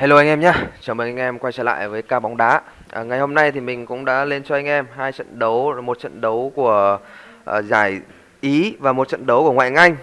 Hello anh em nhé, chào mừng anh em quay trở lại với ca bóng đá. À, ngày hôm nay thì mình cũng đã lên cho anh em hai trận đấu, một trận đấu của uh, giải Ý và một trận đấu của ngoại hạng Anh.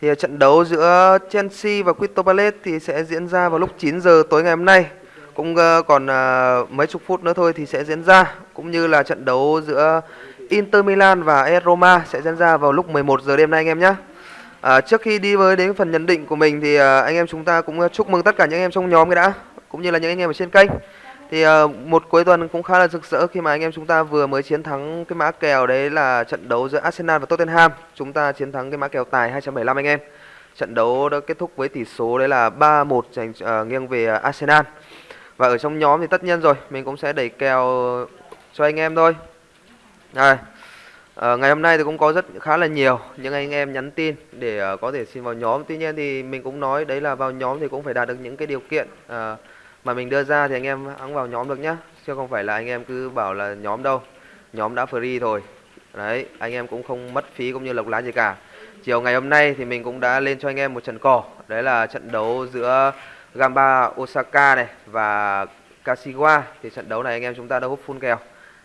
Thì uh, trận đấu giữa Chelsea và Crystal Palace thì sẽ diễn ra vào lúc 9 giờ tối ngày hôm nay. Cũng uh, còn uh, mấy chục phút nữa thôi thì sẽ diễn ra, cũng như là trận đấu giữa Inter Milan và AS Roma sẽ diễn ra vào lúc 11 giờ đêm nay anh em nhé. À, trước khi đi với đến phần nhận định của mình thì à, anh em chúng ta cũng à, chúc mừng tất cả những anh em trong nhóm cái đã cũng như là những anh em ở trên kênh. Thì à, một cuối tuần cũng khá là rực rỡ khi mà anh em chúng ta vừa mới chiến thắng cái mã kèo đấy là trận đấu giữa Arsenal và Tottenham. Chúng ta chiến thắng cái mã kèo tài 275 anh em. Trận đấu đã kết thúc với tỷ số đấy là 3-1 dành à, nghiêng về à, Arsenal. Và ở trong nhóm thì tất nhiên rồi mình cũng sẽ đẩy kèo cho anh em thôi. Đây. À, Ờ, ngày hôm nay thì cũng có rất khá là nhiều những anh em nhắn tin để uh, có thể xin vào nhóm. Tuy nhiên thì mình cũng nói đấy là vào nhóm thì cũng phải đạt được những cái điều kiện uh, mà mình đưa ra thì anh em hãng vào nhóm được nhá. Chứ không phải là anh em cứ bảo là nhóm đâu. Nhóm đã free rồi. Đấy, anh em cũng không mất phí cũng như lộc lá gì cả. Chiều ngày hôm nay thì mình cũng đã lên cho anh em một trận cỏ. Đấy là trận đấu giữa Gamba Osaka này và Kashiwa. Thì trận đấu này anh em chúng ta đã hút full kèo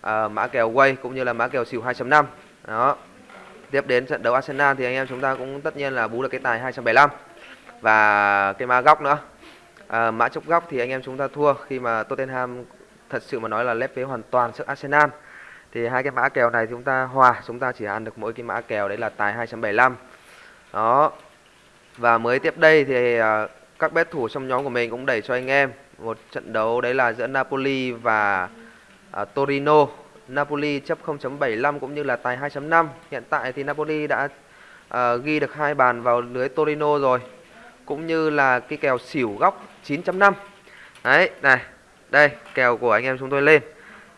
à, mã kèo quay cũng như là mã kèo xỉu 2.5 đó. Tiếp đến trận đấu Arsenal thì anh em chúng ta cũng tất nhiên là bú được cái tài 275 và cái mã góc nữa. À, mã chốc góc thì anh em chúng ta thua khi mà Tottenham thật sự mà nói là lép vế hoàn toàn trước Arsenal. Thì hai cái mã kèo này chúng ta hòa chúng ta chỉ ăn được mỗi cái mã kèo đấy là tài 275 đó. Và mới tiếp đây thì à, các bet thủ trong nhóm của mình cũng đẩy cho anh em một trận đấu đấy là giữa Napoli và uh, Torino Napoli chấp 0.75 cũng như là tài 2.5 hiện tại thì Napoli đã uh, ghi được hai bàn vào lưới Torino rồi cũng như là cái kèo xỉu góc 9.5 đấy này đây kèo của anh em chúng tôi lên.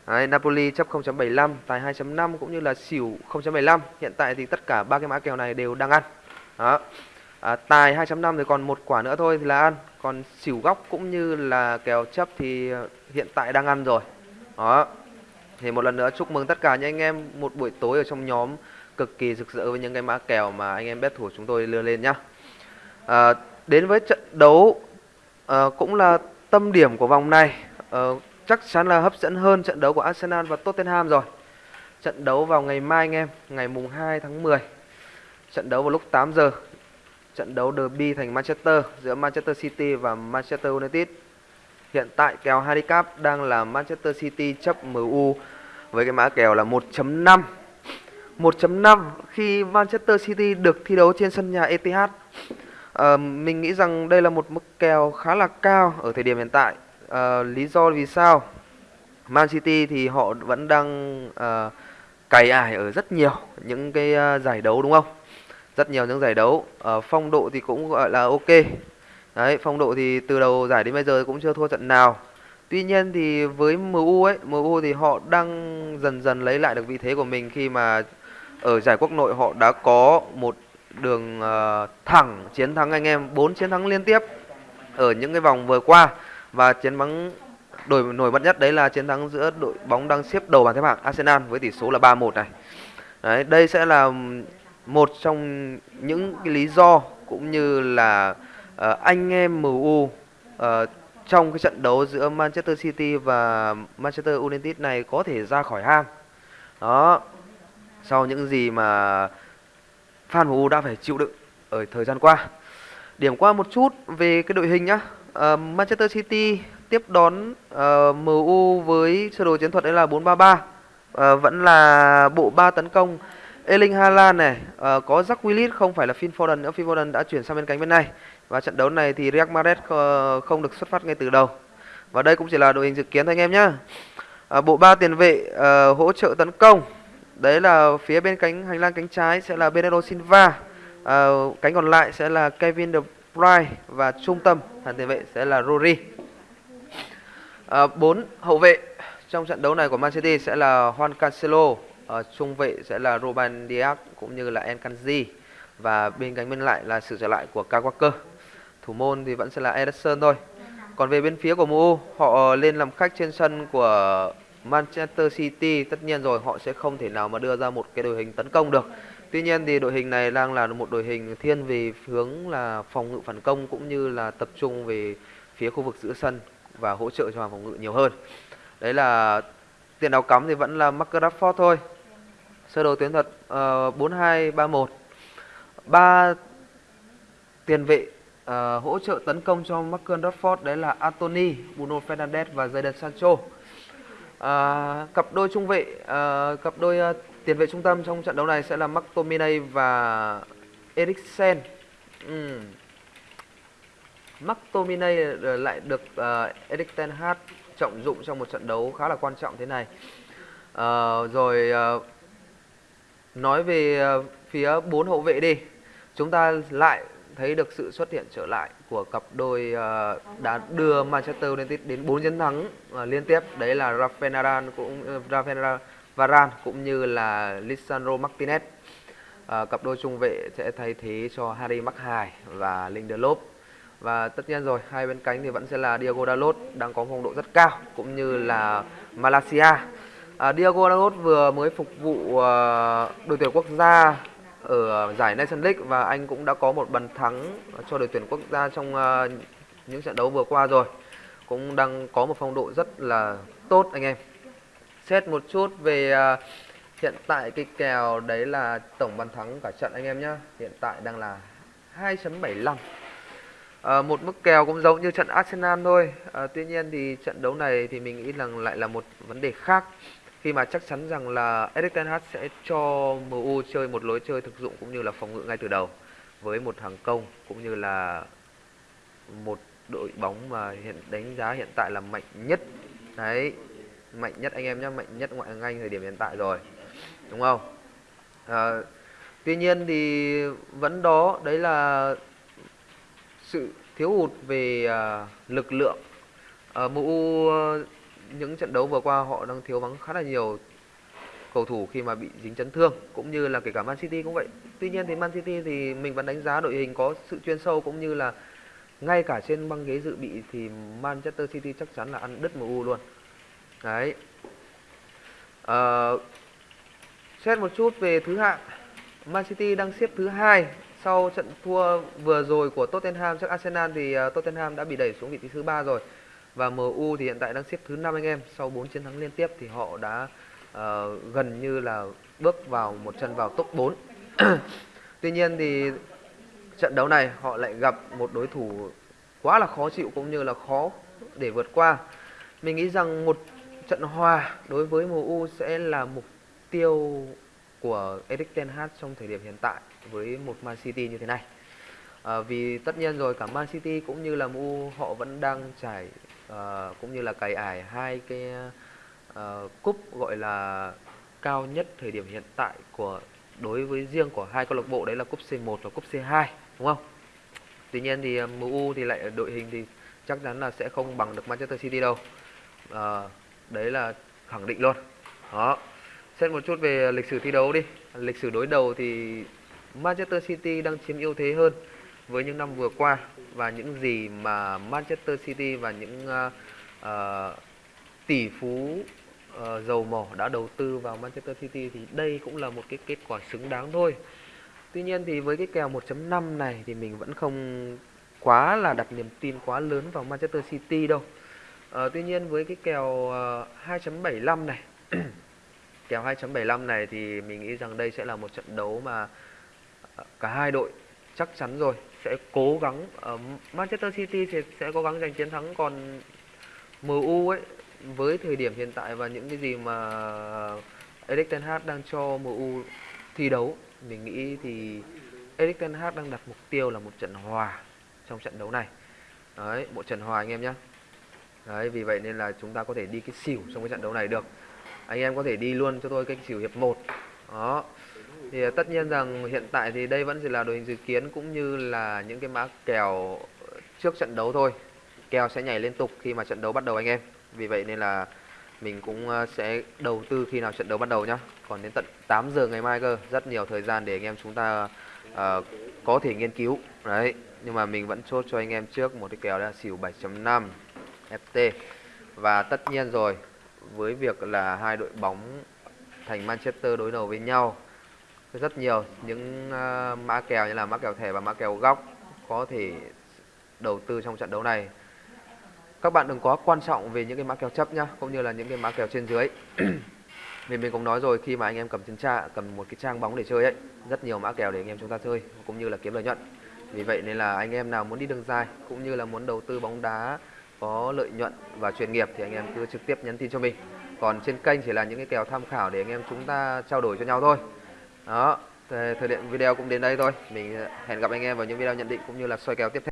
Đấy, Napoli chấp 0.75 tài 2.5 cũng như là xỉu 0.75 hiện tại thì tất cả ba cái mã kèo này đều đang ăn. Đó. À, tài 2.5 thì còn một quả nữa thôi thì là ăn. Còn xỉu góc cũng như là kèo chấp thì hiện tại đang ăn rồi đó. Thì một lần nữa chúc mừng tất cả những anh em một buổi tối ở trong nhóm cực kỳ rực rỡ với những cái mã kèo mà anh em bet thủ chúng tôi đưa lên nhá. À, đến với trận đấu à, cũng là tâm điểm của vòng này. À, chắc chắn là hấp dẫn hơn trận đấu của Arsenal và Tottenham rồi. Trận đấu vào ngày mai anh em ngày mùng 2 tháng 10 trận đấu vào lúc 8 giờ. Trận đấu derby thành Manchester giữa Manchester City và Manchester United. Hiện tại kèo handicap đang là Manchester City chấp MU với cái mã kèo là 1.5. 1.5 khi Manchester City được thi đấu trên sân nhà Etihad. À, mình nghĩ rằng đây là một mức kèo khá là cao ở thời điểm hiện tại. À, lý do vì sao? Man City thì họ vẫn đang à, cày ải ở rất nhiều những cái à, giải đấu đúng không? Rất nhiều những giải đấu. à, phong độ thì cũng gọi là ok. Đấy, phong độ thì từ đầu giải đến bây giờ cũng chưa thua trận nào. Tuy nhiên thì với MU ấy, MU thì họ đang dần dần lấy lại được vị thế của mình khi mà ở giải quốc nội họ đã có một đường uh, thẳng chiến thắng anh em, 4 chiến thắng liên tiếp ở những cái vòng vừa qua và chiến thắng đổi nổi bật nhất đấy là chiến thắng giữa đội bóng đang xếp đầu bảng xếp hạng Arsenal với tỷ số là 3-1 này. Đấy, đây sẽ là một trong những cái lý do cũng như là uh, anh em MU uh, ờ, trong cái trận đấu giữa Manchester City và Manchester United này có thể ra khỏi hang. Đó. Sau những gì mà fan MU đã phải chịu đựng ở thời gian qua. Điểm qua một chút về cái đội hình nhá. Uh, Manchester City tiếp đón uh, MU với sơ đồ chiến thuật đấy là 433. Uh, vẫn là bộ ba tấn công Erling Haaland này, uh, có Jack Willis không phải là Phil Foden nữa, Phil Foden đã chuyển sang bên cánh bên này. Và trận đấu này thì Real Madrid không được xuất phát ngay từ đầu. Và đây cũng chỉ là đội hình dự kiến thôi anh em nhé. À, bộ ba tiền vệ à, hỗ trợ tấn công. Đấy là phía bên cánh hành lang cánh trái sẽ là Bernardo Silva. À, cánh còn lại sẽ là Kevin De Bruyne và trung tâm hàng tiền vệ sẽ là Rory. À, bốn hậu vệ trong trận đấu này của Man City sẽ là Juan Cancelo, à, trung vệ sẽ là Ruben Dias cũng như là Enkanji và bên cánh bên lại là sự trở lại của Kawaka. Walker thủ môn thì vẫn sẽ là Ederson thôi còn về bên phía của MU họ lên làm khách trên sân của Manchester City tất nhiên rồi họ sẽ không thể nào mà đưa ra một cái đội hình tấn công được tuy nhiên thì đội hình này đang là một đội hình thiên về hướng là phòng ngự phản công cũng như là tập trung về phía khu vực giữa sân và hỗ trợ cho hàng phòng ngự nhiều hơn. Đấy là tiền đạo cắm thì vẫn là Marcus Rashford thôi. Sơ đồ tuyến thuật ờ, uh, 4231. Ba tiền vệ uh, hỗ trợ tấn công cho Marcus Rashford đấy là Anthony, Bruno Fernandes và Jadon Sancho. Uh, cặp đôi trung vệ, uh, cặp đôi uh, tiền vệ trung tâm trong trận đấu này sẽ là McTominay và Eriksen. Ừ. Um. McTominay lại được uh, Erik ten Hag trọng dụng trong một trận đấu khá là quan trọng thế này. Uh, rồi uh, nói về uh, phía bốn hậu vệ đi, chúng ta lại thấy được sự xuất hiện trở lại của cặp đôi uh, đã đưa Manchester United đến 4 chiến thắng uh, liên tiếp. Đấy là Rafael Nadal cũng uh, Rafael Varane cũng như là Lisandro Martinez. Uh, cặp đôi trung vệ sẽ thay thế cho Harry Maguire và Lindelof và tất nhiên rồi hai bên cánh thì vẫn sẽ là Diego Dalot đang có phong độ rất cao cũng như là Malaysia à, Diego Dalot vừa mới phục vụ uh, đội tuyển quốc gia ở giải Nations League và anh cũng đã có một bàn thắng cho đội tuyển quốc gia trong ờ, những trận đấu vừa qua rồi. Cũng đang có một phong độ rất là tốt anh em. Xét một chút về ờ, hiện tại cái kèo đấy là tổng bàn thắng cả trận anh em nhé hiện tại đang là 2.75 À, ờ, một mức kèo cũng giống như trận Arsenal thôi. À, tuy nhiên thì trận đấu này thì mình nghĩ rằng lại là một vấn đề khác khi mà chắc chắn rằng là Erik ten Hag sẽ cho MU chơi một lối chơi thực dụng cũng như là phòng ngự ngay từ đầu với một hàng công cũng như là một đội bóng mà hiện đánh giá hiện tại là mạnh nhất. Đấy mạnh nhất anh em nhé mạnh nhất ngoại hạng Anh thời điểm hiện tại rồi đúng không? À, tuy nhiên thì vẫn đó đấy là sự thiếu hụt về uh, lực lượng. Ờ, uh, MU uh, những trận đấu vừa qua họ đang thiếu vắng khá là nhiều cầu thủ khi mà bị dính chấn thương cũng như là kể cả Man City cũng vậy. Tuy nhiên thì Man City thì mình vẫn đánh giá đội hình có sự chuyên sâu cũng như là ngay cả trên băng ghế dự bị thì Manchester City chắc chắn là ăn đứt MU luôn. Đấy. À, xét một chút về thứ hạng, Man City đang xếp thứ hai sau trận thua vừa rồi của Tottenham trước Arsenal thì ờ, Tottenham đã bị đẩy xuống vị trí thứ ba rồi. Và MU thì hiện tại đang xếp thứ năm anh em, sau 4 chiến thắng liên tiếp thì họ đã uh, gần như là bước vào một chân vào top 4. Tuy nhiên thì trận đấu này họ lại gặp một đối thủ quá là khó chịu cũng như là khó để vượt qua. Mình nghĩ rằng một trận hòa đối với MU sẽ là mục tiêu của Erik ten Hag trong thời điểm hiện tại với một Man City như thế này. À, vì tất nhiên rồi cả Man City cũng như là MU họ vẫn đang trải uh, cũng như là cài ải hai cái uh, cúp gọi là cao nhất thời điểm hiện tại của đối với riêng của hai câu lạc bộ đấy là cúp C1 và cúp C2 đúng không? Tuy nhiên thì ờ, MU thì lại đội hình thì chắc chắn là sẽ không bằng được Manchester City đâu. À, đấy là khẳng định luôn. Đó. Xét một chút về lịch sử thi đấu đi. Lịch sử đối đầu thì Manchester City đang chiếm ưu thế hơn với những năm vừa qua và những gì mà Manchester City và những uh, uh, tỷ phú uh, dầu mỏ đã đầu tư vào Manchester City thì đây cũng là một cái kết quả xứng đáng thôi. Tuy nhiên thì với cái kèo 1.5 này thì mình vẫn không quá là đặt niềm tin quá lớn vào Manchester City đâu. Uh, tuy nhiên với cái kèo uh, 2.75 này kèo 2.75 này thì mình nghĩ rằng đây sẽ là một trận đấu mà cả hai đội chắc chắn rồi. Sẽ cố gắng, ở Manchester City thì sẽ cố gắng giành chiến thắng, còn MU ấy, với thời điểm hiện tại và những cái gì mà Erik ten Hag đang cho MU thi đấu, mình nghĩ thì Erik ten Hag đang đặt mục tiêu là một trận hòa trong trận đấu này. Đấy, một trận hòa anh em nhé đấy, vì vậy nên là chúng ta có thể đi cái xỉu trong cái trận đấu này được. Anh em có thể đi luôn cho tôi cái xỉu hiệp 1 đó thì ờ, tất nhiên rằng hiện tại thì đây vẫn chỉ là đội hình dự kiến cũng như là những cái mã kèo trước trận đấu thôi. Kèo sẽ nhảy liên tục khi mà trận đấu bắt đầu anh em. Vì vậy nên là mình cũng ờ, sẽ đầu tư khi nào trận đấu bắt đầu nhá. Còn đến tận 8 giờ ngày mai cơ rất nhiều thời gian để anh em chúng ta uh, có thể nghiên cứu. Đấy nhưng mà mình vẫn chốt cho anh em trước một cái kèo là xỉu 7.5 FT và tất nhiên rồi với việc là hai đội bóng thành Manchester đối đầu với nhau rất nhiều những uh, mã kèo như là mã kèo thẻ và mã kèo góc có thể đầu tư trong trận đấu này. Các bạn đừng quá quan trọng về những cái mã kèo chấp nhá cũng như là những cái mã kèo trên dưới. Vì mình cũng nói rồi khi mà anh em cầm trên trang cầm một cái trang bóng để chơi ấy rất nhiều mã kèo để anh em chúng ta chơi cũng như là kiếm lợi nhuận. Vì vậy nên là anh em nào muốn đi đường dài cũng như là muốn đầu tư bóng đá có lợi nhuận và chuyên nghiệp thì anh em cứ trực tiếp nhắn tin cho mình. Còn trên kênh chỉ là những cái kèo tham khảo để anh em chúng ta trao đổi cho nhau thôi đó thời, thời lượng video cũng đến đây thôi. Mình hẹn gặp anh em vào những video nhận định cũng như là soi kèo tiếp theo.